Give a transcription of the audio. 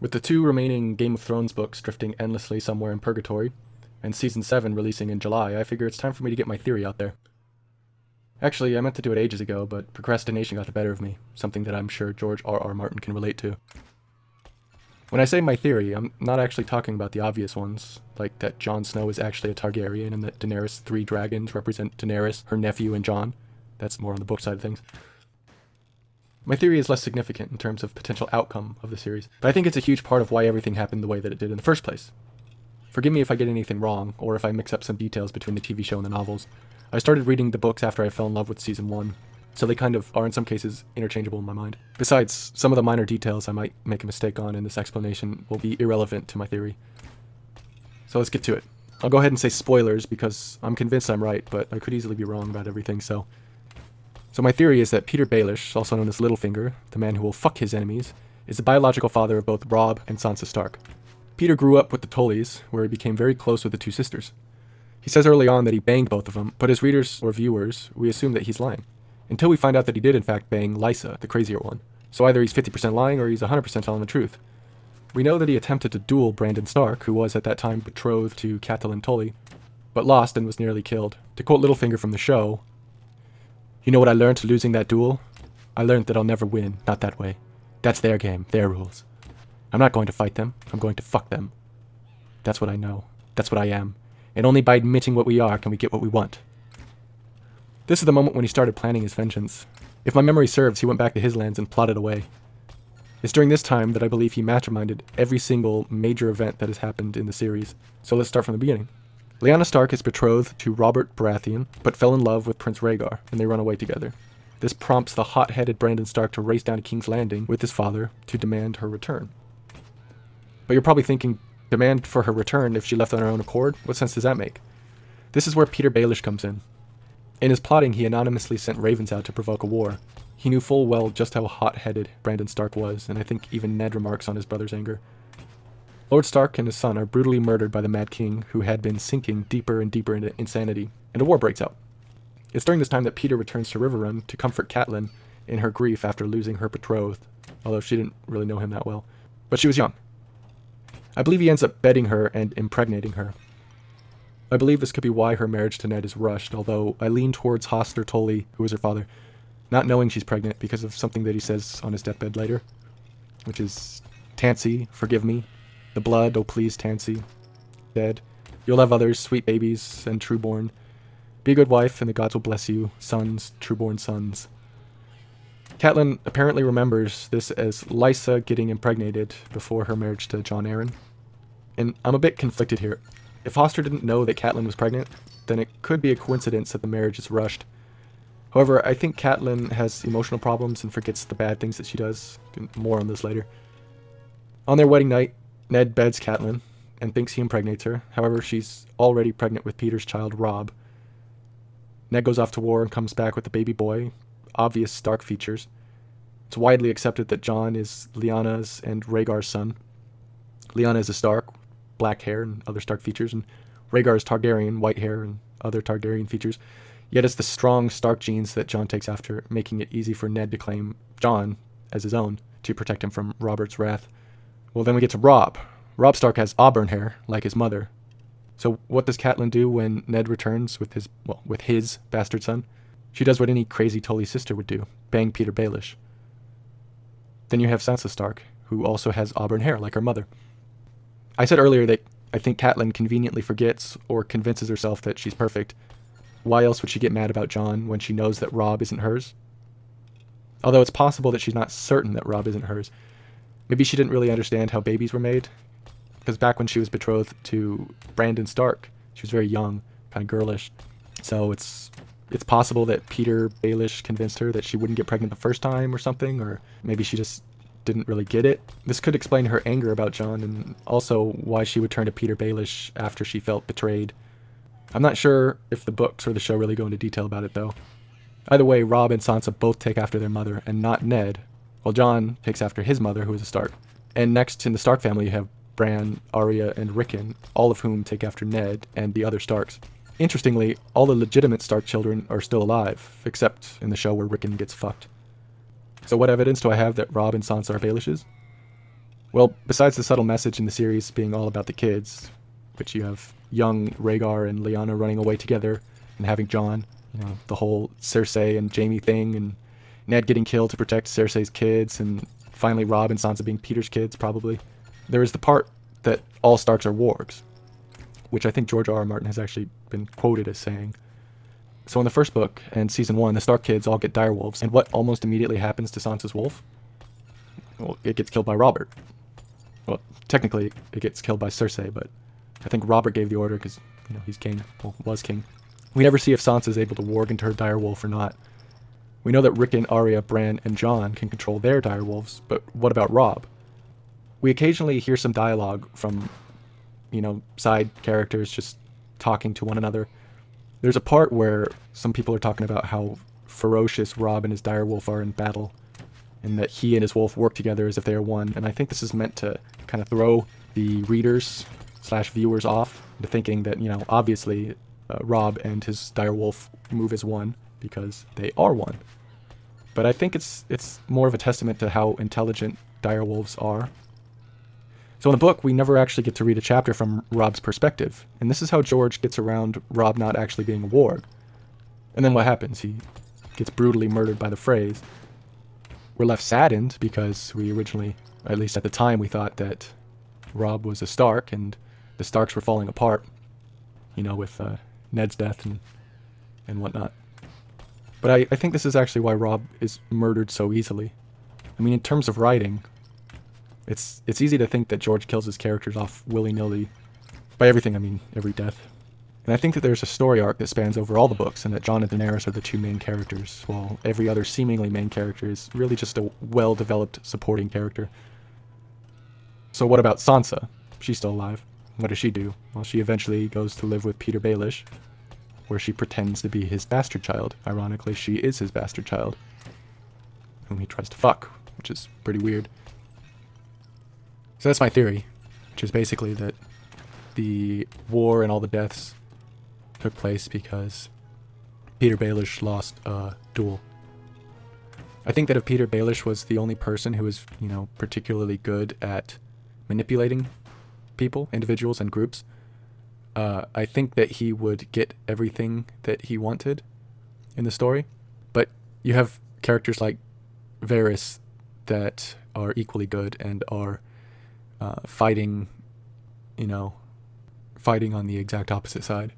With the two remaining Game of Thrones books drifting endlessly somewhere in purgatory, and Season 7 releasing in July, I figure it's time for me to get my theory out there. Actually, I meant to do it ages ago, but procrastination got the better of me, something that I'm sure George R. R. Martin can relate to. When I say my theory, I'm not actually talking about the obvious ones, like that Jon Snow is actually a Targaryen and that Daenerys' three dragons represent Daenerys, her nephew, and Jon. That's more on the book side of things. My theory is less significant in terms of potential outcome of the series, but I think it's a huge part of why everything happened the way that it did in the first place. Forgive me if I get anything wrong, or if I mix up some details between the TV show and the novels. I started reading the books after I fell in love with season 1, so they kind of are in some cases interchangeable in my mind. Besides, some of the minor details I might make a mistake on in this explanation will be irrelevant to my theory. So let's get to it. I'll go ahead and say spoilers because I'm convinced I'm right, but I could easily be wrong about everything, so... So my theory is that Peter Baelish, also known as Littlefinger, the man who will fuck his enemies, is the biological father of both Robb and Sansa Stark. Peter grew up with the Tullys, where he became very close with the two sisters. He says early on that he banged both of them, but as readers or viewers, we assume that he's lying. Until we find out that he did in fact bang Lysa, the crazier one. So either he's 50% lying or he's 100% telling the truth. We know that he attempted to duel Brandon Stark, who was at that time betrothed to Catelyn Tully, but lost and was nearly killed. To quote Littlefinger from the show, You know what I learned losing that duel? I learned that I'll never win, not that way. That's their game, their rules. I'm not going to fight them, I'm going to fuck them. That's what I know. That's what I am and only by admitting what we are can we get what we want. This is the moment when he started planning his vengeance. If my memory serves, he went back to his lands and plotted away. It's during this time that I believe he masterminded every single major event that has happened in the series. So let's start from the beginning. Lyanna Stark is betrothed to Robert Baratheon, but fell in love with Prince Rhaegar, and they run away together. This prompts the hot-headed Brandon Stark to race down to King's Landing with his father to demand her return. But you're probably thinking, demand for her return if she left on her own accord? What sense does that make? This is where Peter Baelish comes in. In his plotting, he anonymously sent ravens out to provoke a war. He knew full well just how hot-headed Brandon Stark was, and I think even Ned remarks on his brother's anger. Lord Stark and his son are brutally murdered by the Mad King, who had been sinking deeper and deeper into insanity, and a war breaks out. It's during this time that Peter returns to Riverrun to comfort Catelyn in her grief after losing her betrothed, although she didn't really know him that well. But she was young, I believe he ends up bedding her and impregnating her. I believe this could be why her marriage to Ned is rushed, although I lean towards Hoster Tully, who is her father, not knowing she's pregnant because of something that he says on his deathbed later, which is, Tansy, forgive me. The blood, oh please, Tansy. Dead. You'll have others, sweet babies, and trueborn. Be a good wife, and the gods will bless you, sons, trueborn sons. Catelyn apparently remembers this as Lysa getting impregnated before her marriage to Jon Arryn and I'm a bit conflicted here. If Hoster didn't know that Catelyn was pregnant, then it could be a coincidence that the marriage is rushed. However, I think Catelyn has emotional problems and forgets the bad things that she does. More on this later. On their wedding night, Ned beds Catelyn and thinks he impregnates her. However, she's already pregnant with Peter's child, Robb. Ned goes off to war and comes back with a baby boy. Obvious Stark features. It's widely accepted that Jon is Lyanna's and Rhaegar's son. Lyanna is a Stark, black hair and other Stark features, and Rhaegar is Targaryen, white hair and other Targaryen features. Yet it's the strong Stark genes that Jon takes after, making it easy for Ned to claim Jon as his own to protect him from Robert's wrath. Well, then we get to Robb. Robb Stark has auburn hair, like his mother. So what does Catelyn do when Ned returns with his, well, with his bastard son? She does what any crazy Tully sister would do, bang Peter Baelish. Then you have Sansa Stark, who also has auburn hair, like her mother. I said earlier that I think Catelyn conveniently forgets or convinces herself that she's perfect. Why else would she get mad about Jon when she knows that Robb isn't hers? Although it's possible that she's not certain that Robb isn't hers. Maybe she didn't really understand how babies were made. Because back when she was betrothed to Brandon Stark, she was very young, kind of girlish. So it's it's possible that Peter Baelish convinced her that she wouldn't get pregnant the first time or something, or maybe she just didn't really get it. This could explain her anger about Jon and also why she would turn to Peter Baelish after she felt betrayed. I'm not sure if the books or the show really go into detail about it though. Either way, Robb and Sansa both take after their mother and not Ned, while Jon takes after his mother who is a Stark. And next in the Stark family you have Bran, Arya, and Rickon, all of whom take after Ned and the other Starks. Interestingly, all the legitimate Stark children are still alive, except in the show where Rickon gets fucked. So what evidence do I have that Robb and Sansa are Baelishes? Well, besides the subtle message in the series being all about the kids, which you have young Rhaegar and Lyanna running away together and having Jon, you know, the whole Cersei and Jaime thing, and Ned getting killed to protect Cersei's kids, and finally Robb and Sansa being Peter's kids, probably. There is the part that all Starks are wargs, which I think George R. R. Martin has actually been quoted as saying. So in the first book and season one, the Stark kids all get direwolves, and what almost immediately happens to Sansa's wolf? Well, it gets killed by Robert. Well, technically, it gets killed by Cersei, but I think Robert gave the order because you know he's king, well, was king. We never see if Sansa is able to warg into her direwolf or not. We know that Rickon, Arya, Bran, and Jon can control their direwolves, but what about Robb? We occasionally hear some dialogue from, you know, side characters just talking to one another. There's a part where some people are talking about how ferocious Robb and his direwolf are in battle, and that he and his wolf work together as if they are one. And I think this is meant to kind of throw the readers slash viewers off into thinking that you know obviously uh, Robb and his direwolf move as one because they are one. But I think it's it's more of a testament to how intelligent direwolves are. So in the book, we never actually get to read a chapter from Robb's perspective, and this is how George gets around Robb not actually being a warg. And then what happens? He gets brutally murdered by the Freys, we're left saddened because we originally, at least at the time, we thought that Robb was a Stark and the Starks were falling apart, you know, with uh, Ned's death and and whatnot. But I, I think this is actually why Robb is murdered so easily. I mean, in terms of writing, it's it's easy to think that George kills his characters off willy-nilly. By everything, I mean every death. And I think that there's a story arc that spans over all the books, and that Jon and Daenerys are the two main characters, while every other seemingly main character is really just a well-developed supporting character. So what about Sansa? She's still alive. What does she do? Well, she eventually goes to live with Peter Baelish, where she pretends to be his bastard child. Ironically, she is his bastard child, whom he tries to fuck, which is pretty weird. So that's my theory, which is basically that the war and all the deaths took place because Peter Baelish lost a duel. I think that if Peter Baelish was the only person who was, you know, particularly good at manipulating people, individuals, and groups, uh, I think that he would get everything that he wanted in the story. But you have characters like Varys that are equally good and are uh, fighting, you know, fighting on the exact opposite side.